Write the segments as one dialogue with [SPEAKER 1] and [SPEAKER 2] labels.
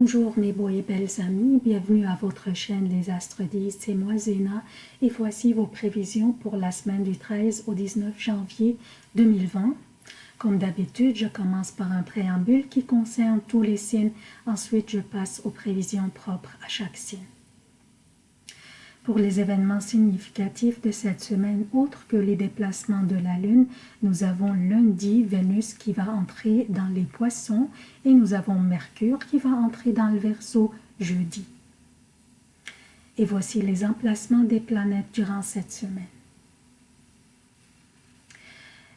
[SPEAKER 1] Bonjour mes beaux et belles amis, bienvenue à votre chaîne Les Astres 10, c'est moi Zéna et voici vos prévisions pour la semaine du 13 au 19 janvier 2020. Comme d'habitude, je commence par un préambule qui concerne tous les signes, ensuite je passe aux prévisions propres à chaque signe. Pour les événements significatifs de cette semaine, autres que les déplacements de la Lune, nous avons lundi Vénus qui va entrer dans les poissons et nous avons Mercure qui va entrer dans le Verseau jeudi. Et voici les emplacements des planètes durant cette semaine.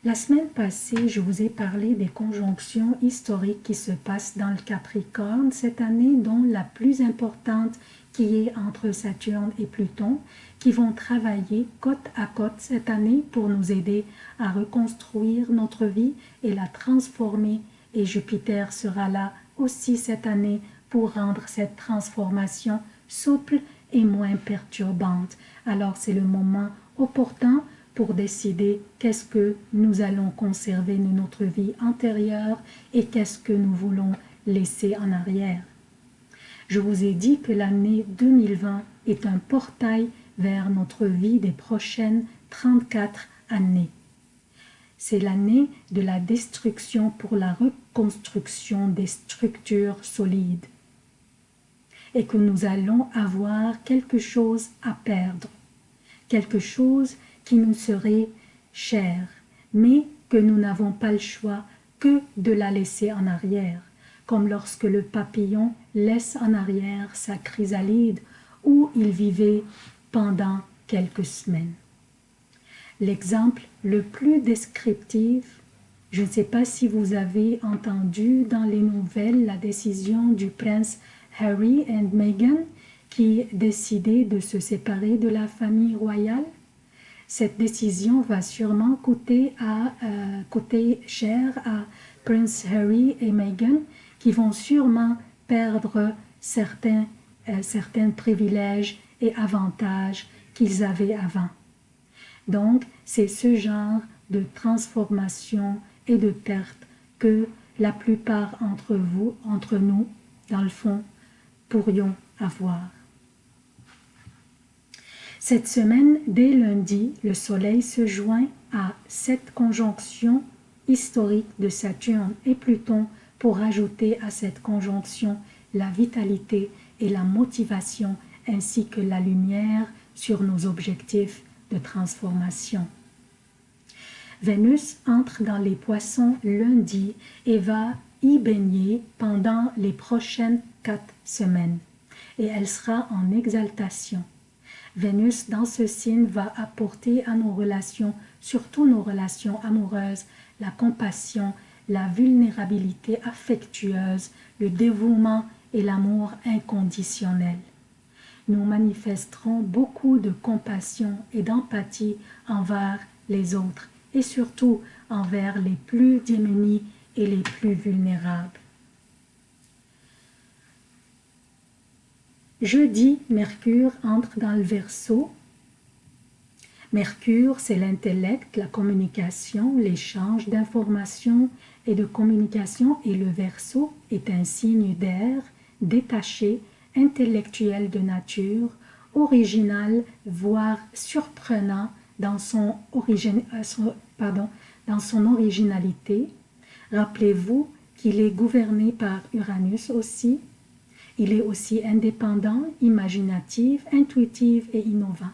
[SPEAKER 1] La semaine passée, je vous ai parlé des conjonctions historiques qui se passent dans le Capricorne cette année, dont la plus importante qui est entre Saturne et Pluton, qui vont travailler côte à côte cette année pour nous aider à reconstruire notre vie et la transformer. Et Jupiter sera là aussi cette année pour rendre cette transformation souple et moins perturbante. Alors c'est le moment opportun pour décider qu'est-ce que nous allons conserver de notre vie antérieure et qu'est-ce que nous voulons laisser en arrière. Je vous ai dit que l'année 2020 est un portail vers notre vie des prochaines 34 années. C'est l'année de la destruction pour la reconstruction des structures solides et que nous allons avoir quelque chose à perdre, quelque chose qui nous serait cher, mais que nous n'avons pas le choix que de la laisser en arrière comme lorsque le papillon laisse en arrière sa chrysalide où il vivait pendant quelques semaines. L'exemple le plus descriptif, je ne sais pas si vous avez entendu dans les nouvelles la décision du prince Harry et Meghan qui décidaient de se séparer de la famille royale. Cette décision va sûrement coûter, euh, coûter cher à Prince Harry et Meghan qui vont sûrement perdre certains, euh, certains privilèges et avantages qu'ils avaient avant. Donc, c'est ce genre de transformation et de perte que la plupart entre vous, entre nous, dans le fond, pourrions avoir. Cette semaine, dès lundi, le Soleil se joint à cette conjonction historique de Saturne et Pluton pour ajouter à cette conjonction la vitalité et la motivation ainsi que la lumière sur nos objectifs de transformation. Vénus entre dans les poissons lundi et va y baigner pendant les prochaines quatre semaines et elle sera en exaltation. Vénus dans ce signe va apporter à nos relations, surtout nos relations amoureuses, la compassion la vulnérabilité affectueuse, le dévouement et l'amour inconditionnel. Nous manifesterons beaucoup de compassion et d'empathie envers les autres et surtout envers les plus démunis et les plus vulnérables. Jeudi, Mercure entre dans le Verseau Mercure, c'est l'intellect, la communication, l'échange d'informations et de communication et le Verseau est un signe d'air, détaché, intellectuel de nature, original, voire surprenant dans son, euh, pardon, dans son originalité. Rappelez-vous qu'il est gouverné par Uranus aussi. Il est aussi indépendant, imaginatif, intuitif et innovant.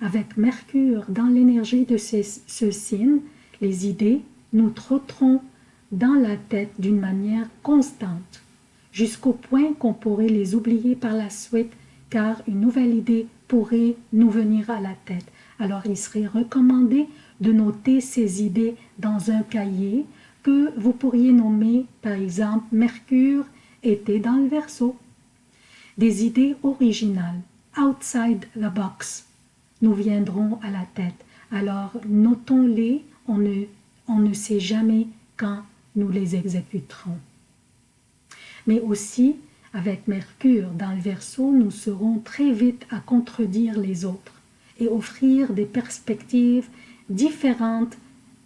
[SPEAKER 1] Avec Mercure dans l'énergie de ce signe, les idées nous trotteront dans la tête d'une manière constante, jusqu'au point qu'on pourrait les oublier par la suite, car une nouvelle idée pourrait nous venir à la tête. Alors il serait recommandé de noter ces idées dans un cahier que vous pourriez nommer par exemple Mercure était dans le verso. Des idées originales, outside the box, nous viendront à la tête. Alors notons-les, on ne, on ne sait jamais quand nous les exécuterons. Mais aussi, avec Mercure dans le Verseau, nous serons très vite à contredire les autres et offrir des perspectives différentes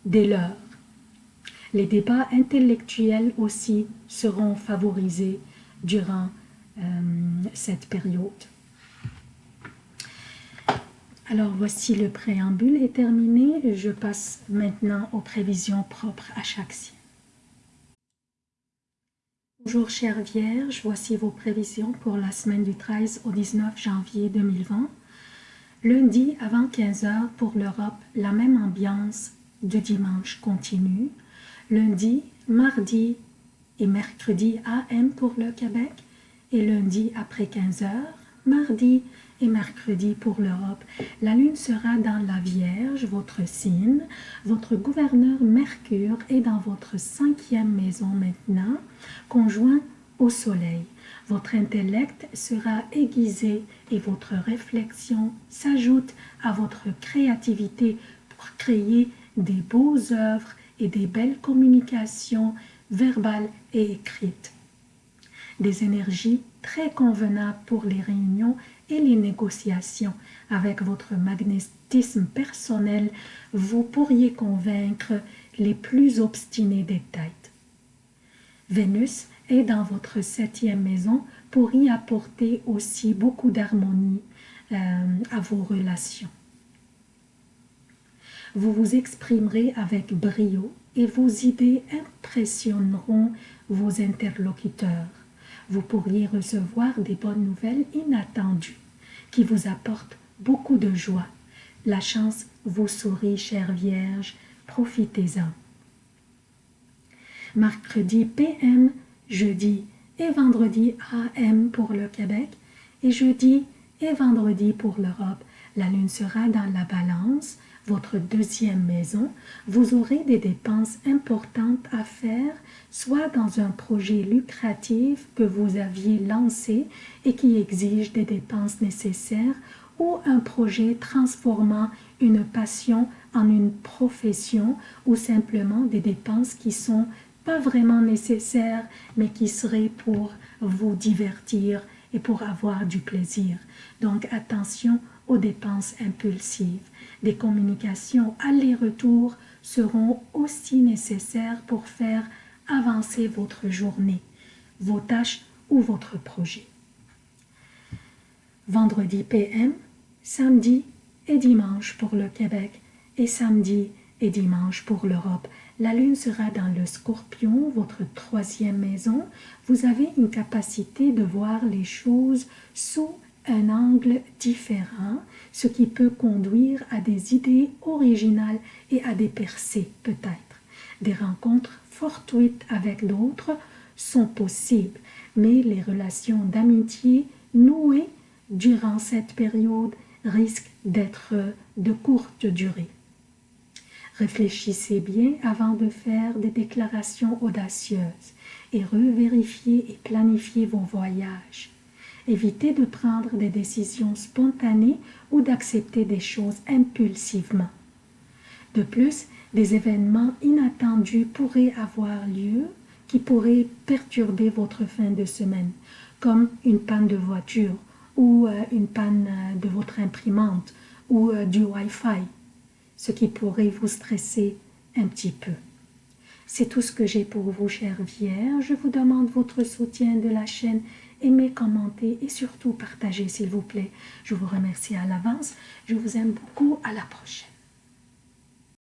[SPEAKER 1] des leurs. Les débats intellectuels aussi seront favorisés durant euh, cette période. Alors voici le préambule est terminé. Je passe maintenant aux prévisions propres à chaque signe. Bonjour chère Vierge, voici vos prévisions pour la semaine du 13 au 19 janvier 2020. Lundi avant 15h pour l'Europe, la même ambiance de dimanche continue. Lundi, mardi et mercredi AM pour le Québec et lundi après 15h, mardi et mercredi pour l'Europe. La lune sera dans la Vierge, votre signe. Votre gouverneur Mercure est dans votre cinquième maison maintenant, conjoint au soleil. Votre intellect sera aiguisé et votre réflexion s'ajoute à votre créativité pour créer des beaux œuvres et des belles communications verbales et écrites. Des énergies très convenables pour les réunions et les négociations. Avec votre magnétisme personnel, vous pourriez convaincre les plus obstinés des têtes. Vénus est dans votre septième maison pour y apporter aussi beaucoup d'harmonie euh, à vos relations. Vous vous exprimerez avec brio et vos idées impressionneront vos interlocuteurs. Vous pourriez recevoir des bonnes nouvelles inattendues qui vous apportent beaucoup de joie. La chance vous sourit, chère Vierge, profitez-en. Mercredi PM, jeudi et vendredi AM pour le Québec et jeudi et vendredi pour l'Europe. La lune sera dans la balance, votre deuxième maison. Vous aurez des dépenses importantes à faire, soit dans un projet lucratif que vous aviez lancé et qui exige des dépenses nécessaires, ou un projet transformant une passion en une profession, ou simplement des dépenses qui sont pas vraiment nécessaires, mais qui seraient pour vous divertir et pour avoir du plaisir. Donc attention aux dépenses impulsives. Des communications aller-retour seront aussi nécessaires pour faire avancer votre journée, vos tâches ou votre projet. Vendredi PM, samedi et dimanche pour le Québec et samedi et dimanche pour l'Europe. La lune sera dans le scorpion, votre troisième maison. Vous avez une capacité de voir les choses sous un angle différent, ce qui peut conduire à des idées originales et à des percées peut-être. Des rencontres fortuites avec d'autres sont possibles, mais les relations d'amitié nouées durant cette période risquent d'être de courte durée. Réfléchissez bien avant de faire des déclarations audacieuses et revérifiez et planifiez vos voyages. Évitez de prendre des décisions spontanées ou d'accepter des choses impulsivement. De plus, des événements inattendus pourraient avoir lieu qui pourraient perturber votre fin de semaine, comme une panne de voiture ou euh, une panne euh, de votre imprimante ou euh, du Wi-Fi, ce qui pourrait vous stresser un petit peu. C'est tout ce que j'ai pour vous, chère Vierge. Je vous demande votre soutien de la chaîne aimez, commentez et surtout partagez s'il vous plaît. Je vous remercie à l'avance. Je vous aime beaucoup. À la prochaine.